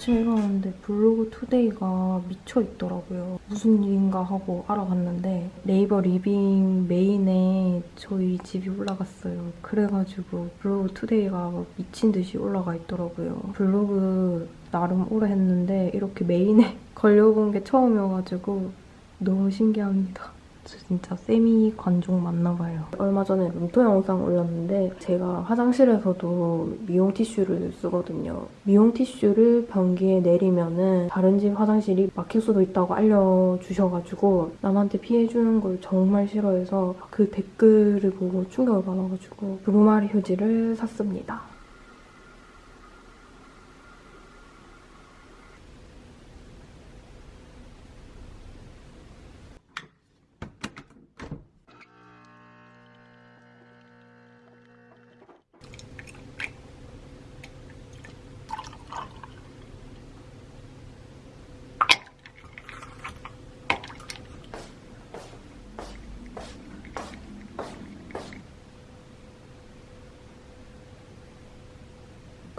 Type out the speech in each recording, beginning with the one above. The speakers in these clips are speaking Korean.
아침에 일어났는데 블로그 today가 미쳐있더라고요. 무슨 일인가 하고 알아봤는데 네이버 living main에 저희 집이 올라갔어요. 그래가지고 블로그 today가 미친 듯이 올라가 있더라고요. 블로그 나름 오래 했는데 이렇게 main에 걸려본 게 처음이어가지고 너무 신기합니다. 저 진짜 세미 관종 맞나봐요. 얼마 전에 room tour 영상 올렸는데 제가 화장실에서도 미용 티슈를 쓰거든요. 미용 티슈를 변기에 내리면은 다른 집 화장실이 막힐 수도 있다고 알려주셔가지고 남한테 피해주는 걸 정말 싫어해서 그 댓글을 보고 충격을 받아가지고 두루마리 휴지를 샀습니다.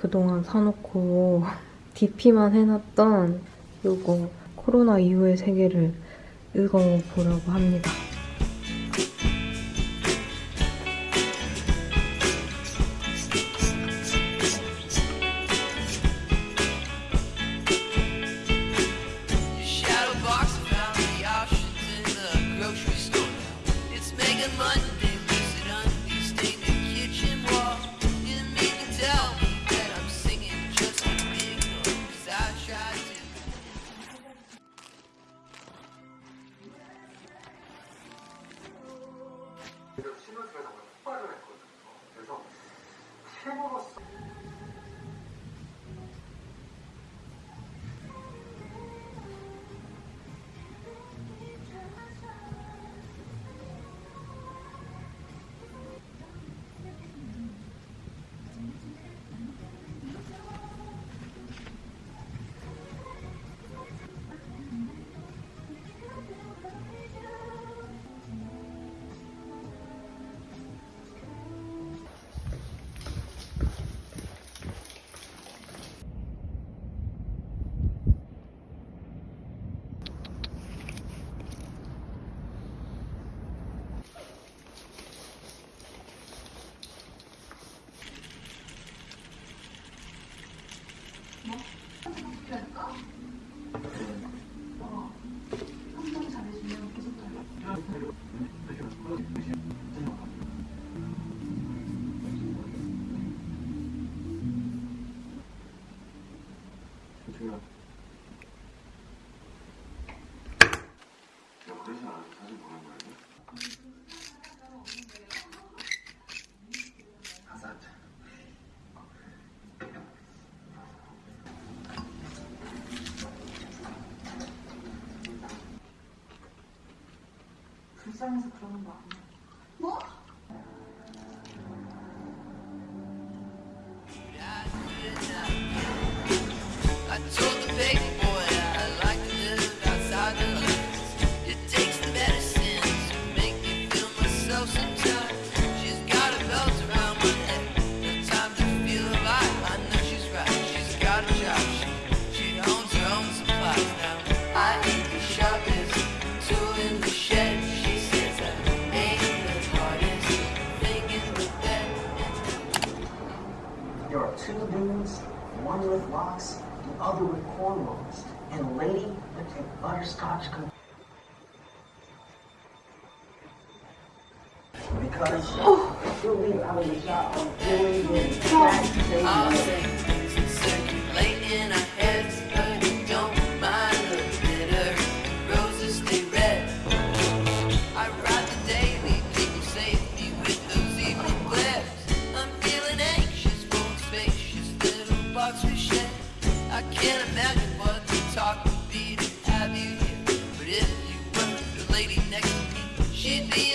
그동안 사놓고 DP만 해놨던 요거 코로나 이후의 세계를 읽어보려고 합니다. 불 butterscotch because oh. you'll be out of the doing She'd be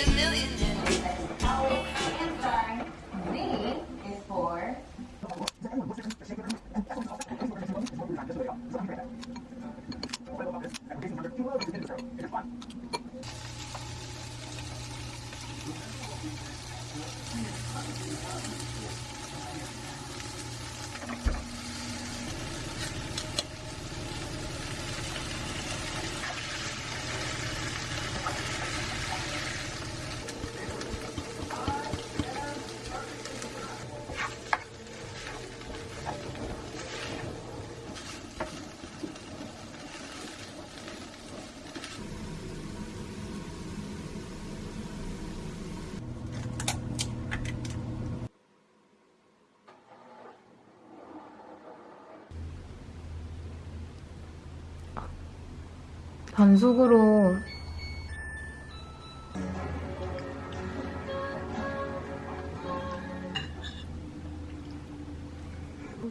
반숙으로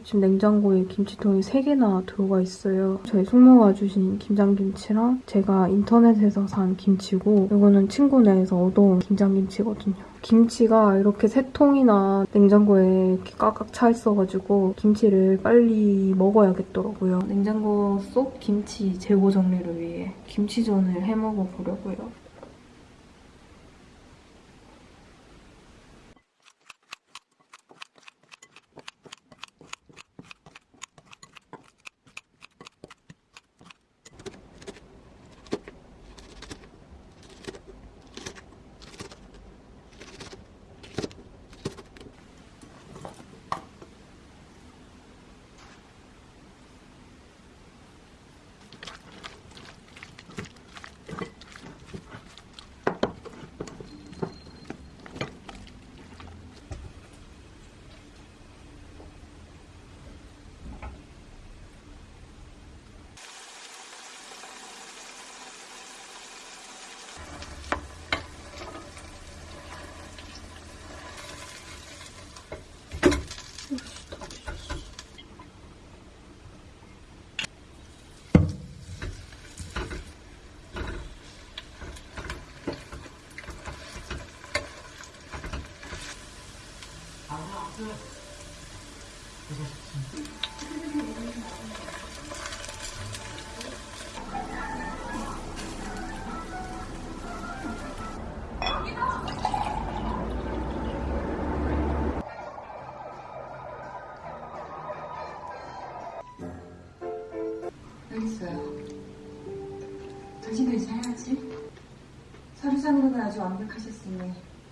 지금 냉장고에 김치통이 3개나 들어가 있어요. 저희 숙모가 주신 김장김치랑 제가 인터넷에서 산 김치고 이거는 친구네에서 얻어온 김장김치거든요. 김치가 이렇게 세 통이나 냉장고에 이렇게 꽉꽉 차 있어가지고 김치를 빨리 먹어야겠더라고요. 냉장고 속 김치 재고 정리를 위해 김치전을 해 먹어 보려고요.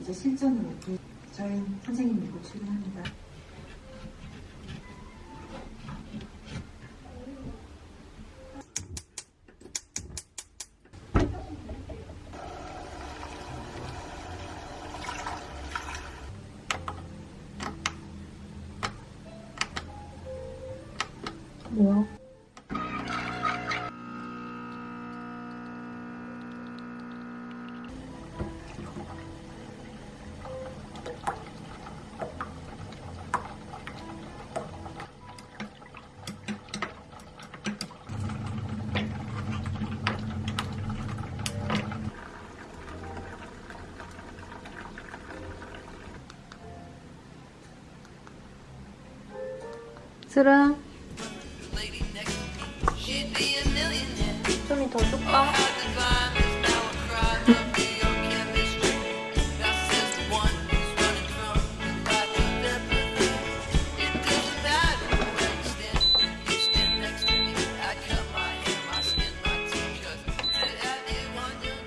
이제 실전으로 저희는 선생님 믿고 출근합니다. A millionaire. 좀이 더 줄까?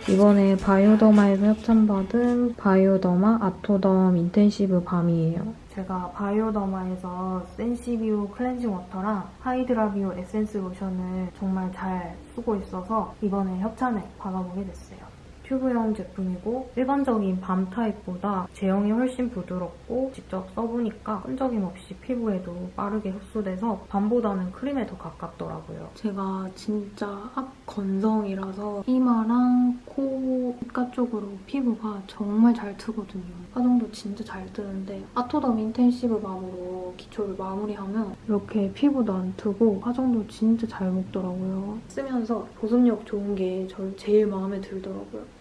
이번에 바이오더마에서 협찬받은 바이오더마 아토덤 인텐시브 밤이에요. 제가 바이오더마에서 센시비오 클렌징 워터랑 하이드라비오 에센스 로션을 정말 잘 쓰고 있어서 이번에 협찬을 받아보게 됐어요. 튜브형 제품이고 일반적인 balm 타입보다 제형이 훨씬 부드럽고 직접 써보니까 끈적임 없이 피부에도 빠르게 흡수돼서 balm보다는 크림에 더 가깝더라고요. 제가 진짜 악건성이라서 이마랑 코, 입가 쪽으로 피부가 정말 잘 트거든요. 화장도 진짜 잘 뜨는데 아토덤 인텐시브 밤으로 기초를 마무리하면 이렇게 피부도 안 트고 화장도 진짜 잘 먹더라고요. 쓰면서 보습력 좋은 게 저 제일 마음에 들더라고요.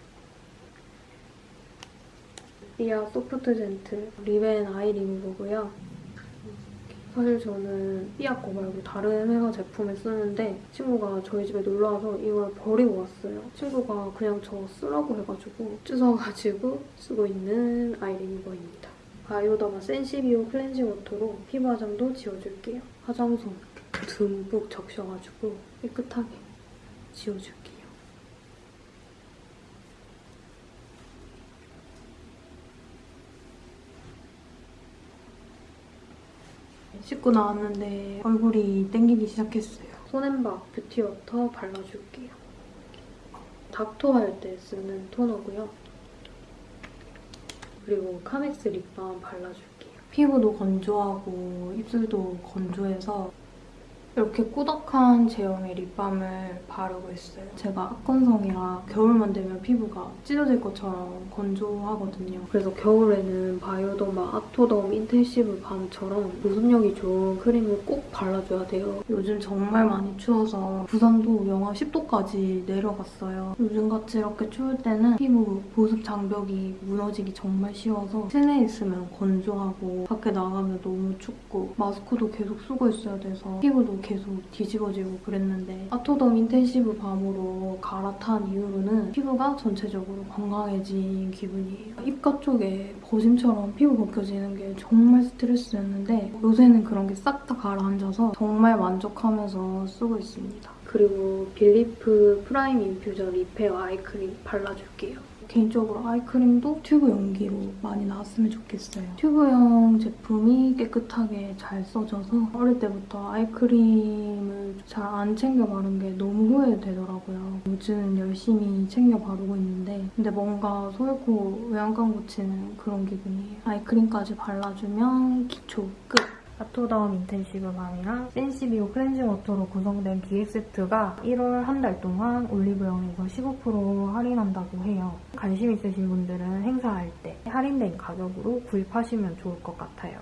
리아 소프트 젠틀 리벤 아이 리무버고요. 사실 저는 삐아 거 말고 다른 회사 제품을 쓰는데 친구가 저희 집에 놀러와서 이걸 버리고 왔어요. 친구가 그냥 저 쓰라고 해가지고 찢어가지고 쓰고 있는 아이 리무버입니다. 바이오더마 센시비오 클렌징 워터로 피부 화장도 지워줄게요. 화장솜 듬뿍 적셔가지고 깨끗하게 지워줄게요. 씻고 나왔는데 얼굴이 땡기기 시작했어요. 손앤박 뷰티워터 발라줄게요. 닦토 할 때 쓰는 토너고요. 그리고 카맥스 립밤 발라줄게요. 피부도 건조하고 입술도 건조해서 이렇게 꾸덕한 제형의 립밤을 바르고 있어요. 제가 악건성이라 겨울만 되면 피부가 찢어질 것처럼 건조하거든요. 그래서 겨울에는 바이오더마 아토덤 인텐시브 밤처럼 보습력이 좋은 크림을 꼭 발라줘야 돼요. 요즘 정말 많이 추워서 부산도 영하 10도까지 내려갔어요. 요즘같이 이렇게 추울 때는 피부 보습 장벽이 무너지기 정말 쉬워서 실내에 있으면 건조하고 밖에 나가면 너무 춥고 마스크도 계속 쓰고 있어야 돼서 피부도 계속 뒤집어지고 그랬는데 아토덤 인텐시브 밤으로 갈아탄 이후로는 피부가 전체적으로 건강해진 기분이에요. 입가 쪽에 버짐처럼 피부 벗겨지는 게 정말 스트레스였는데 요새는 그런 게 싹 다 가라앉아서 정말 만족하면서 쓰고 있습니다. 그리고 빌리프 프라임 인퓨전 리페어 아이크림 발라줄게요. 개인적으로 아이크림도 튜브 용기로 많이 나왔으면 좋겠어요. 튜브용 제품이 깨끗하게 잘 써져서 어릴 때부터 아이크림을 잘 안 챙겨 바른 게 너무 후회되더라고요. 요즘 열심히 챙겨 바르고 있는데 근데 뭔가 소 잃고 외양간 고치는 그런 기분이에요. 아이크림까지 발라주면 기초 끝! 아토덤 인텐시브 밤이랑 센시비오 클렌징 워터로 구성된 기획 세트가 1월 한 달 동안 올리브영에서 15% 할인한다고 해요. 관심 있으신 분들은 행사할 때 할인된 가격으로 구입하시면 좋을 것 같아요.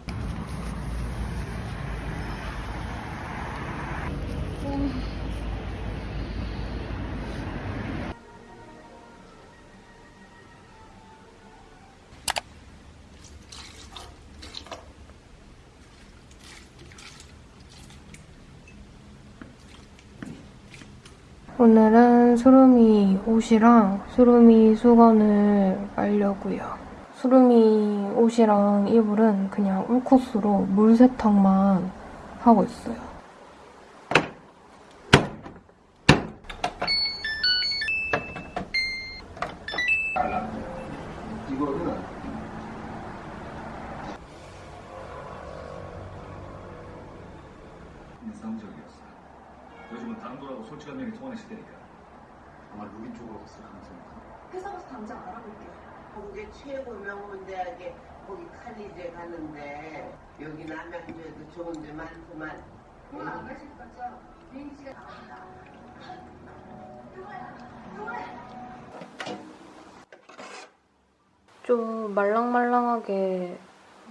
오늘은 수루미 옷이랑 수루미 수건을 말려고요. 수루미 옷이랑 이불은 그냥 울코스로 물 세탁만 하고 있어요. 이거는 인상적이었어요. 요즘은 당돌하고 솔직한 면이 통하는 시대니까. 아마 루비 쪽으로 갔을 가능성이 커. 회사 가서 당장 알아볼게요. 거기 최고 명문 대학에 거기 칼리제 가는데 여기 남양주에도 좋은 데 많구만. 오늘 안 가실 거죠? 비행기 시간 나간다. 좀 말랑말랑하게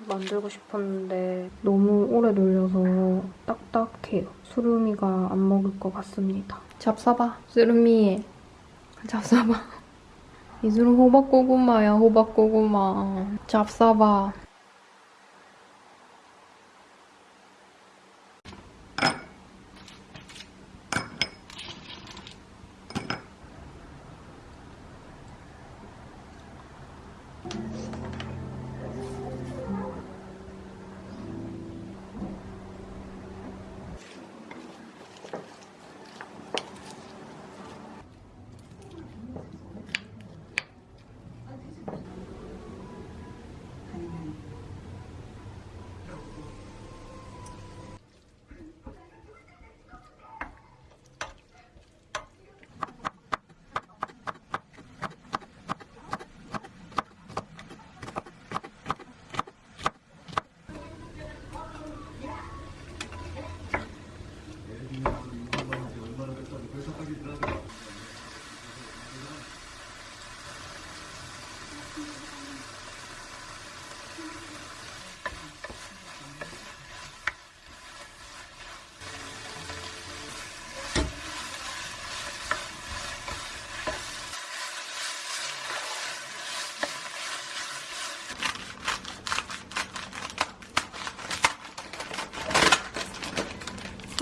만들고 싶었는데 너무 오래 놀려서 딱딱해요. 수루미가 안 먹을 것 같습니다. 잡숴봐. 수루미. 잡숴봐. 이수름 호박고구마야, 호박고구마. 잡숴봐.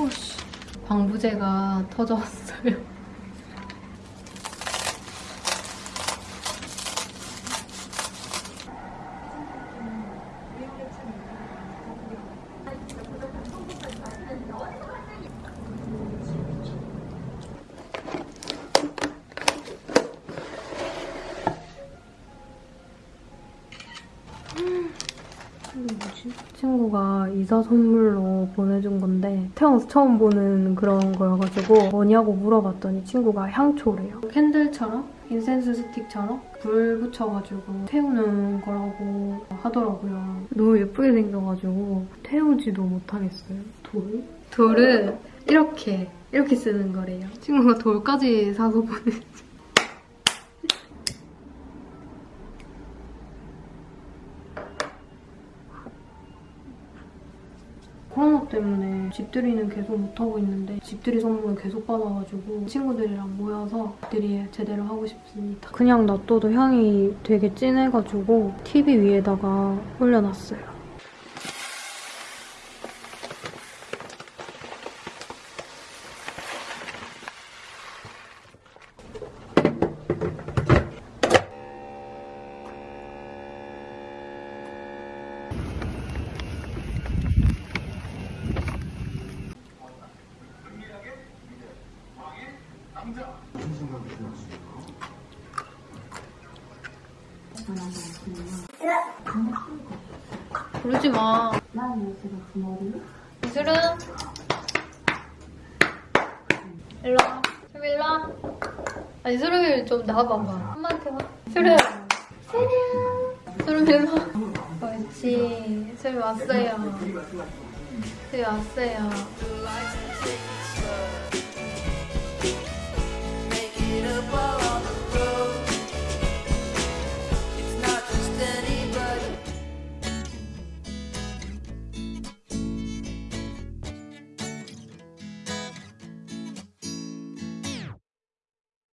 오씨. 방부제가 터졌어요. 이게 뭐지? 친구 친구가 이사 선물로 보내준 건데 태어나서 처음 보는 그런 거여가지고 뭐냐고 물어봤더니 친구가 향초래요. 캔들처럼 인센스 스틱처럼 불 붙여가지고 태우는 거라고 하더라고요. 너무 예쁘게 생겨가지고 태우지도 못하겠어요. 돌? 돌은 이렇게 이렇게 쓰는 거래요. 친구가 돌까지 사서 보내. 코로나 때문에 집들이는 계속 못하고 있는데 집들이 선물을 계속 받아가지고 친구들이랑 모여서 집들이 제대로 하고 싶습니다. 그냥 놔둬도 향이 되게 진해가지고 TV 위에다가 올려놨어요. 일로 와. 수루 일로 와. 아니 수루 좀 나와봐. 엄마한테 와. 수루야. 수루야. 수루 일로 와. 옳지. 수루 왔어요. 수루 왔어요. Make it up all on the.